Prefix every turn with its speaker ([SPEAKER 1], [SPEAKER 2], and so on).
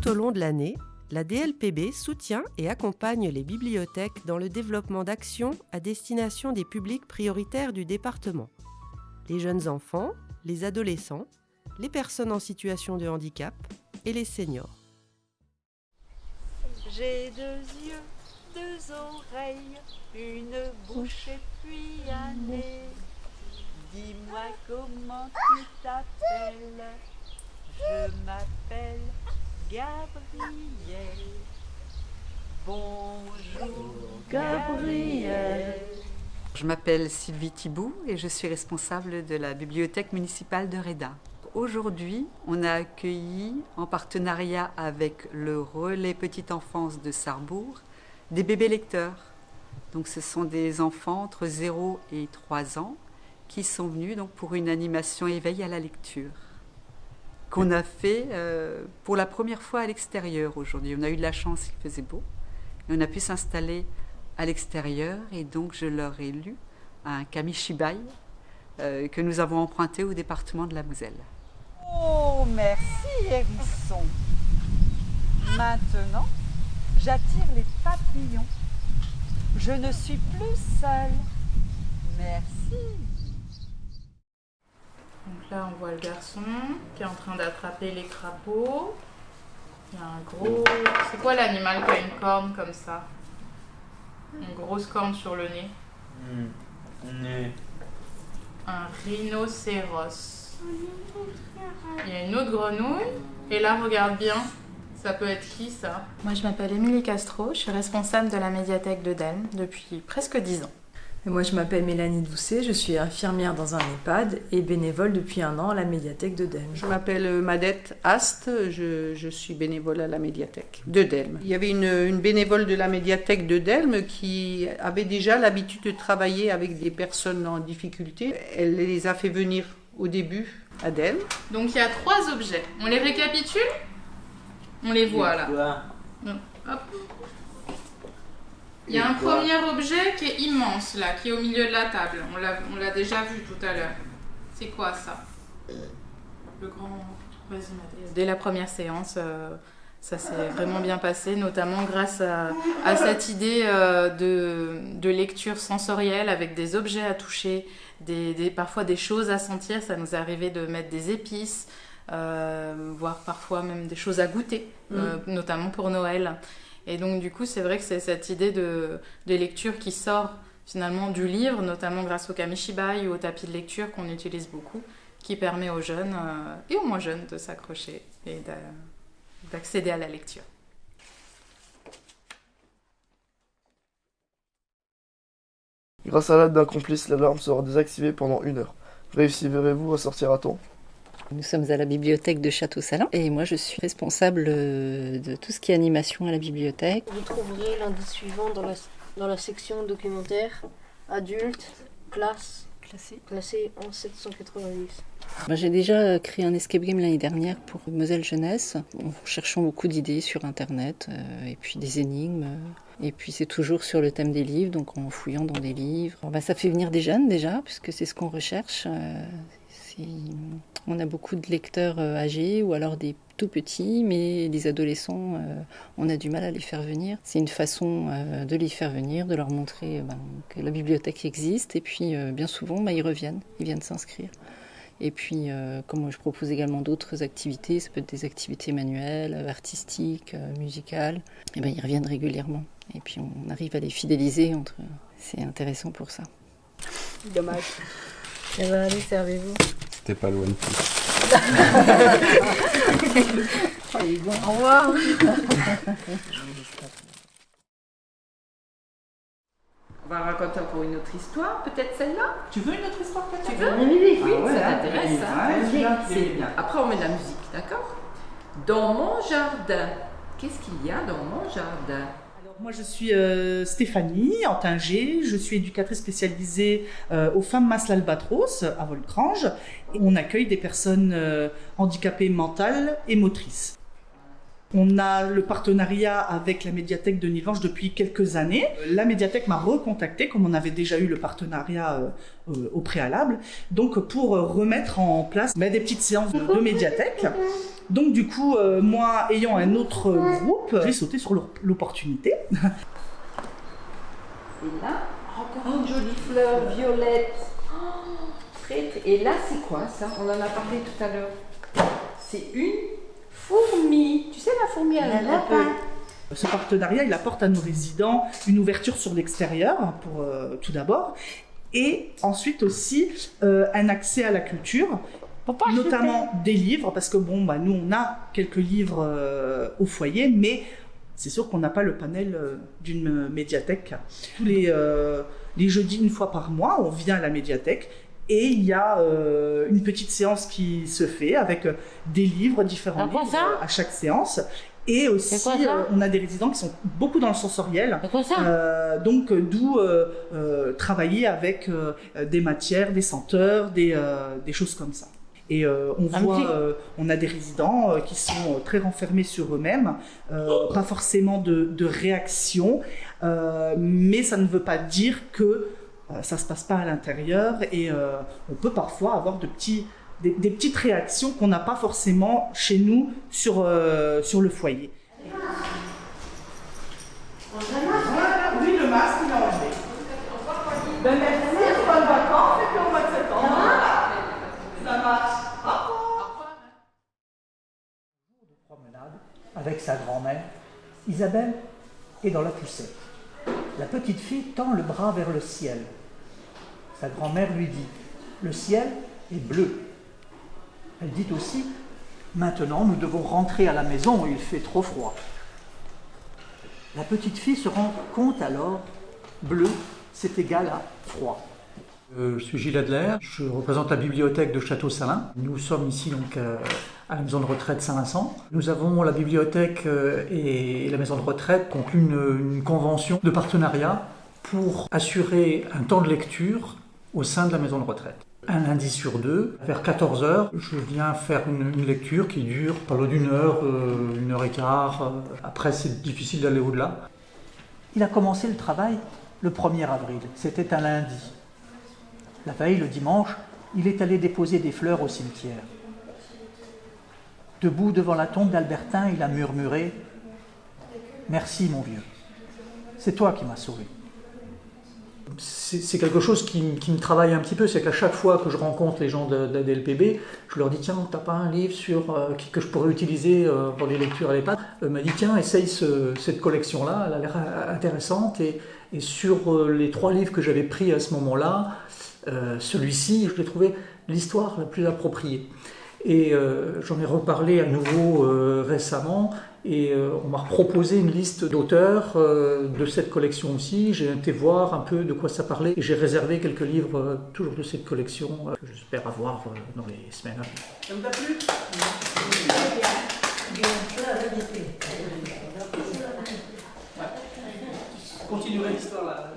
[SPEAKER 1] Tout au long de l'année, la DLPB soutient et accompagne les bibliothèques dans le développement d'actions à destination des publics prioritaires du département. Les jeunes enfants, les adolescents, les personnes en situation de handicap et les seniors.
[SPEAKER 2] J'ai deux yeux, deux oreilles, une bouche et. Dis-moi comment tu t'appelles? Je m'appelle Gabriel. Bonjour Gabriel.
[SPEAKER 3] Je m'appelle Sylvie Thibault et je suis responsable de la bibliothèque municipale de Reda. Aujourd'hui, on a accueilli, en partenariat avec le Relais Petite Enfance de Sarrebourg, des bébés lecteurs. Donc, ce sont des enfants entre 0 et 3 ans qui sont venus donc, pour une animation éveil à la lecture qu'on a fait euh, pour la première fois à l'extérieur aujourd'hui. On a eu de la chance, il faisait beau, et on a pu s'installer à l'extérieur, et donc je leur ai lu un Kamishibai euh, que nous avons emprunté au département de la Moselle.
[SPEAKER 2] Oh, merci hérisson. Maintenant, j'attire les papillons. Je ne suis plus seule. Merci.
[SPEAKER 4] Donc là, on voit le garçon qui est en train d'attraper les crapauds. Il y a un gros... C'est quoi l'animal qui a une corne comme ça? Une grosse corne sur le nez.
[SPEAKER 5] Nez.
[SPEAKER 4] Un rhinocéros. Il y a une autre grenouille. Et là, regarde bien. Ça peut être qui ça?
[SPEAKER 6] Moi, je m'appelle Émilie Castro, je suis responsable de la médiathèque de Delme depuis presque 10 ans.
[SPEAKER 7] Moi, je m'appelle Mélanie Doucet, je suis infirmière dans un EHPAD et bénévole depuis un an à la médiathèque de Delme.
[SPEAKER 8] Je m'appelle Madette Ast, je, je, suis bénévole à la médiathèque de Delme. Il y avait une, une bénévole de la médiathèque de Delme qui avait déjà l'habitude de travailler avec des personnes en difficulté. Elle les a fait venir au début à Delme.
[SPEAKER 4] Donc il y a trois objets. On les récapitule? On les voit là. Hop. Il y a un premier objet qui est immense là, qui est au milieu de la table. On l'a déjà vu tout à l'heure. C'est quoi ça? Le grand. Vas-y,
[SPEAKER 6] Dès la première séance, euh, ça s'est vraiment bien passé, notamment grâce à, à cette idée euh, de, de, lecture sensorielle avec des objets à toucher, des, des, parfois des choses à sentir. Ça nous est arrivé de mettre des épices, euh, voire parfois même des choses à goûter, mmh. notamment pour Noël. Et donc, du coup, c'est vrai que c'est cette idée de, lecture qui sort finalement du livre, notamment grâce au kamishibai ou au tapis de lecture qu'on utilise beaucoup, qui permet aux jeunes euh, et aux moins jeunes de s'accrocher et d'accéder à la lecture.
[SPEAKER 9] Grâce à l'aide d'un complice, l'alarme sera désactivée pendant une heure. Réussirez-vous à sortir à temps?
[SPEAKER 10] Nous sommes à la bibliothèque de Château-Salin et moi je suis responsable de tout ce qui est animation à la bibliothèque.
[SPEAKER 11] Vous trouverez l'indice suivant dans la, dans la section documentaire adulte, classe,
[SPEAKER 10] classé,
[SPEAKER 11] classé en 790.
[SPEAKER 10] J'ai déjà créé un escape game l'année dernière pour Moselle Jeunesse, en cherchant beaucoup d'idées sur Internet euh, et puis des énigmes. Et puis c'est toujours sur le thème des livres, donc en fouillant dans des livres. Ben, ça fait venir des jeunes déjà, puisque c'est ce qu'on recherche. Euh, on a beaucoup de lecteurs âgés ou alors des tout petits, mais les adolescents, on a du mal à les faire venir. C'est une façon de les faire venir, de leur montrer ben, que la bibliothèque existe, et puis bien souvent, ben, ils reviennent, ils viennent s'inscrire. Et puis, comme je propose également d'autres activités, ça peut être des activités manuelles, artistiques, musicales, et ben, ils reviennent régulièrement. Et puis, on arrive à les fidéliser. Entre... C'est intéressant pour ça.
[SPEAKER 11] Dommage.
[SPEAKER 10] Eh allez, servez-vous.
[SPEAKER 5] C'était pas loin de tout.
[SPEAKER 11] Au revoir.
[SPEAKER 2] On va raconter encore une autre histoire, peut-être celle-là.
[SPEAKER 4] Tu veux une autre histoire peut-être?
[SPEAKER 2] Tu veux?
[SPEAKER 11] Oui. Ah ouais,
[SPEAKER 2] ça t'intéresse,
[SPEAKER 11] ouais,
[SPEAKER 2] C'est bien. Après, on met de la musique, d'accord? Dans mon jardin, qu'est-ce qu'il y a dans mon jardin?
[SPEAKER 12] Moi, je suis euh, Stéphanie Antinger, je suis éducatrice spécialisée euh, aux femmes Mas l'Albatros à Volcrange. On accueille des personnes euh, handicapées mentales et motrices. On a le partenariat avec la médiathèque de Nilvange depuis quelques années. La médiathèque m'a recontacté, comme on avait déjà eu le partenariat euh, euh, au préalable, donc pour euh, remettre en place bah, des petites séances de, médiathèque. Donc du coup, euh, moi ayant un autre groupe, j'ai sauté sur l'op- l'opportunité.
[SPEAKER 2] Et là, encore une jolie fleur violette. Oh, Et là, c'est quoi ça? On en a parlé tout à l'heure. C'est une un.
[SPEAKER 12] Ce partenariat, il apporte à nos résidents une ouverture sur l'extérieur, pour euh, tout d'abord, et ensuite aussi euh, un accès à la culture, notamment des livres, parce que bon, bah, nous on a quelques livres euh, au foyer, mais c'est sûr qu'on n'a pas le panel euh, d'une médiathèque. Tous les, euh, les jeudis, une fois par mois, on vient à la médiathèque et il y a euh, une petite séance qui se fait avec euh, des livres, différents livres euh, à chaque séance. Et aussi,
[SPEAKER 13] quoi
[SPEAKER 12] euh, on a des résidents qui sont beaucoup dans le sensoriel.
[SPEAKER 13] C'est quoi ça
[SPEAKER 12] Euh, donc, d'où euh, travailler avec des matières, des senteurs, des, des choses comme ça. Et on
[SPEAKER 13] Un
[SPEAKER 12] voit, on a des résidents qui sont très renfermés sur eux-mêmes, pas forcément de, de réaction, mais ça ne veut pas dire que euh, ça se passe pas à l'intérieur et euh, on peut parfois avoir de petits, des, des petites réactions qu'on n'a pas forcément chez nous sur, euh, sur le foyer. Voilà, oui, le masque, il est enlevé. Ben merci, bonnes vacances et puis au mois de septembre. Ça marche.
[SPEAKER 14] promenade avec sa grand-mère. Isabelle est dans la poussette. La petite fille tend le bras vers le ciel. Sa grand-mère lui dit Le ciel est bleu. Elle dit aussi Maintenant, nous devons rentrer à la maison, il fait trop froid. La petite fille se rend compte alors Bleu, c'est égal à froid.
[SPEAKER 15] Euh, je suis Gilles Adler, je représente la bibliothèque de Château-Salin. Nous sommes ici donc euh, à la maison de retraite Saint-Vincent. Nous avons la bibliothèque euh, et la maison de retraite conclu une convention de partenariat pour assurer un temps de lecture au sein de la maison de retraite. Un lundi sur deux, vers 14h, je viens faire une, lecture qui dure pas d'une heure, euh, une heure et quart. euh. Après, c'est difficile d'aller au-delà.
[SPEAKER 14] Il a commencé le travail le 1er avril. C'était un lundi. La veille, le dimanche, il est allé déposer des fleurs au cimetière. Debout devant la tombe d'Albertin, il a murmuré Merci, mon vieux. C'est toi qui m'as sauvé.
[SPEAKER 15] C'est quelque chose qui, me travaille un petit peu, c'est qu'à chaque fois que je rencontre les gens de, de je leur dis tiens, t'as pas un livre sur, euh, que je pourrais utiliser euh, pour les lectures à l'EHPAD Euh, m'a dit tiens, essaye ce- cette collection-là, elle a l'air euh, intéressante. Et, sur les trois livres que j'avais pris à ce moment-là, celui-ci, je l'ai trouvé l'histoire la plus appropriée. Et j'en ai reparlé à nouveau récemment et euh, on m'a proposé une liste d'auteurs euh, de cette collection aussi. J'ai été voir un peu de quoi ça parlait et j'ai réservé quelques livres euh, toujours de cette collection euh, que j'espère avoir euh, dans les semaines à venir.
[SPEAKER 12] Ça vous a plu?
[SPEAKER 14] Continuerai l'histoire là.